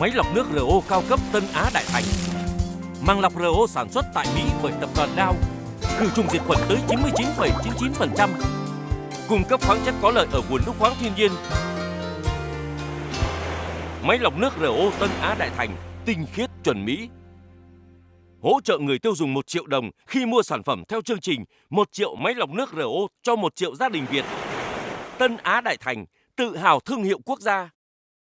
Máy lọc nước RO cao cấp Tân Á Đại Thành. Màng lọc RO sản xuất tại Mỹ bởi tập đoàn Dow, khử trùng diệt khuẩn tới 99,99%. Cung cấp khoáng chất có lợi ở nguồn nước khoáng thiên nhiên. Máy lọc nước RO Tân Á Đại Thành, tinh khiết chuẩn Mỹ. Hỗ trợ người tiêu dùng 1 triệu đồng khi mua sản phẩm theo chương trình 1 triệu máy lọc nước RO cho 1 triệu gia đình Việt. Tân Á Đại Thành, tự hào thương hiệu quốc gia.